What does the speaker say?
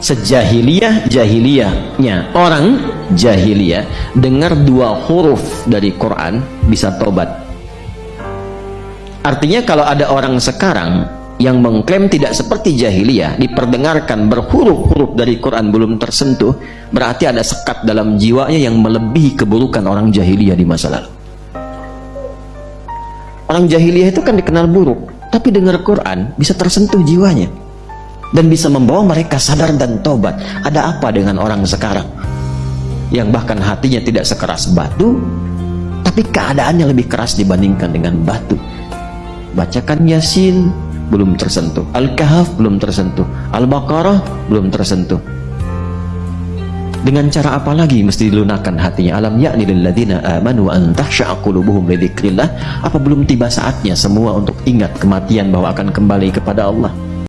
sejahiliyah jahiliyahnya orang jahiliyah dengar dua huruf dari Quran bisa tobat. Artinya kalau ada orang sekarang yang mengklaim tidak seperti jahiliyah diperdengarkan berhuruf-huruf dari Quran belum tersentuh berarti ada sekat dalam jiwanya yang melebihi keburukan orang jahiliyah di masa lalu. Orang jahiliyah itu kan dikenal buruk tapi dengar Quran bisa tersentuh jiwanya dan bisa membawa mereka sadar dan tobat ada apa dengan orang sekarang? Yang bahkan hatinya tidak sekeras batu tapi keadaannya lebih keras dibandingkan dengan batu. Bacakan Yasin belum tersentuh. Al-Kahf belum tersentuh. Al-Baqarah belum tersentuh. Dengan cara apa lagi mesti dilunakkan hatinya? Alam yakni lilladzina amanu an tahsya'a qulubuhum li apa belum tiba saatnya semua untuk ingat kematian bahwa akan kembali kepada Allah